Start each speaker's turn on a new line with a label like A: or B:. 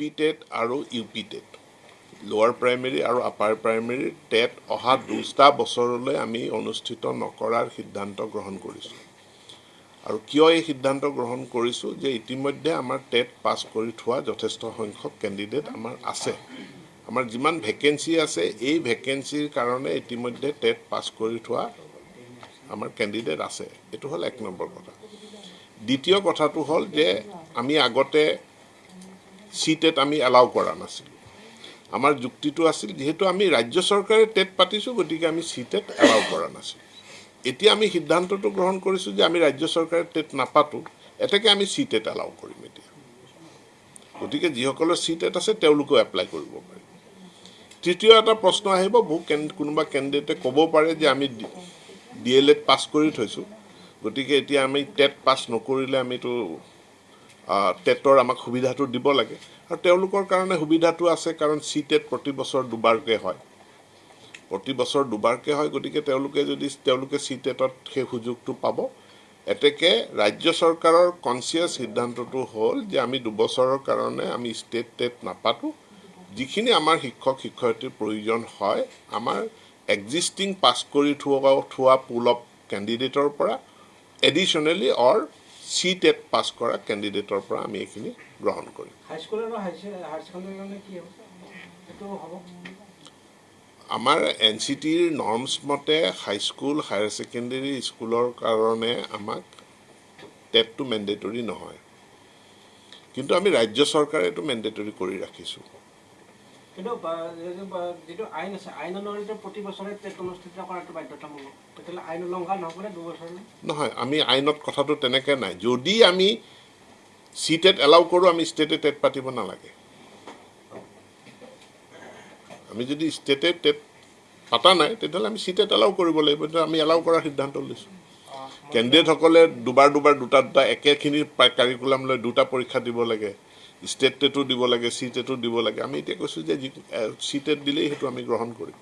A: P TET আৰু U P TET lower primary আৰু upper প্ৰাইমেৰীৰ টেট অহা দুটা বছৰলৈ আমি অনুষ্ঠিত নকৰাৰ সিদ্ধান্ত গ্ৰহণ কৰিছোঁ। আৰু কিয় এই সিদ্ধান্ত গ্ৰহণ কৰিছোঁ যে ইতিমধ্যে আমাৰ টেট পাছ কৰি থোৱা যথেষ্ট সংখ্যক কেণ্ডিডেট আমাৰ আছে। আমাৰ যিমান ভেকেঞ্চি আছে এই ভেকেঞ্চিৰ কাৰণে ইতিমধ্যে টেট পাছ কৰি থোৱা আমাৰ কেণ্ডিডেট আছে। এইটো হ'ল এক নম্বৰ কথা। দ্বিতীয় কথাটো হ'ল যে আমি আগতে চি টেট আমি এলাউ কৰা নাছিলোঁ। আমাৰ যুক্তিটো আছিল যিহেতু আমি ৰাজ্য চৰকাৰে টেট পাতিছোঁ গতিকে আমি চি টেট এলাউ কৰা নাছিলোঁ। এতিয়া আমি সিদ্ধান্তটো গ্ৰহণ কৰিছোঁ যে আমি ৰাজ্য চৰকাৰে টেট নাপাতোঁ এতেকে আমি চি টেট এলাউ কৰিম এতিয়া। গতিকে যিসকলৰ চি টেট আছে তেওঁলোকেও এপ্লাই কৰিব পাৰিব তৃতীয় এটা প্ৰশ্ন আহিব বহু কেন কোনোবা কেণ্ডিডেটে ক'ব পাৰে যে আমি ডি এল এড পাছ কৰি থৈছোঁ। গতিকে এতিয়া আমি টেট পাছ নকৰিলে আমিতো টেটৰ আমাক সুবিধাটো দিব লাগে। আৰু তেওঁলোকৰ কাৰণে সুবিধাটো আছে কাৰণ চি টেট প্ৰতি বছৰ দুবাৰকৈ হয়। প্ৰতি বছৰ দুবাৰকৈ হয় গতিকে তেওঁলোকে যদি তেওঁলোকে চি টেটত সেই সুযোগটো পাব। এতেকে ৰাজ্য চৰকাৰৰ কনচিয়াছ সিদ্ধান্তটো হ'ল যে আমি দুবছৰৰ কাৰণে আমি ষ্টেট টেট নাপাতোঁ। যিখিনি আমাৰ শিক্ষক শিক্ষয়িত্ৰীৰ প্ৰয়োজন হয় আমাৰ এক্সিষ্টিং পাছ কৰি থোৱা থোৱা পুল অফ কেণ্ডিডেটৰ পৰা এডিশ্যনেলি অৰ চি টেট পাছ কৰা কেণ্ডিডেটৰ পৰা আমি এইখিনি গ্ৰহণ কৰিম। আমাৰ এন চি টিৰ নৰ্মছ মতে হাইস্কুল হায়াৰ ছেকেণ্ডেৰী স্কুলৰ কাৰণে আমাক টেটটো মেণ্ডেটৰী নহয়। কিন্তু আমি ৰাজ্য চৰকাৰে এইটো মেণ্ডেটৰী কৰি ৰাখিছোঁ।
B: কিন্তু যিটো আইন আছে আইন অনুসৰি প্ৰতি বছৰে টেট অনুষ্ঠিত কৰাটো বাধ্যতামূলক। তেতিয়াহ'লে আইন উলংঘন হ'বনে দুবছৰলৈ
A: নহয় আমি আইনত কথাটো তেনেকৈ নাই। যদি আমি চি টেট এলাউ কৰোঁ আমি ষ্টেটে টেট পাতিব নালাগে। আমি যদি ষ্টেটে টেট পতা নাই তেতিয়াহ'লে আমি চি টেট এলাউ কৰিব লাগিব। আমি এলাউ কৰাৰ সিদ্ধান্ত লৈছোঁ। কেণ্ডিডেটসকলে দুবাৰ দুবাৰ দুটা দুটা একেখিনি কাৰিকুলাম লৈ দুটা পৰীক্ষা দিব লাগে। ষ্টেট টেটো দিব লাগে চি টেটো দিব লাগে। আমি এতিয়া কৈছোঁ যে চি টেট দিলেই সেইটো আমি গ্ৰহণ কৰিম।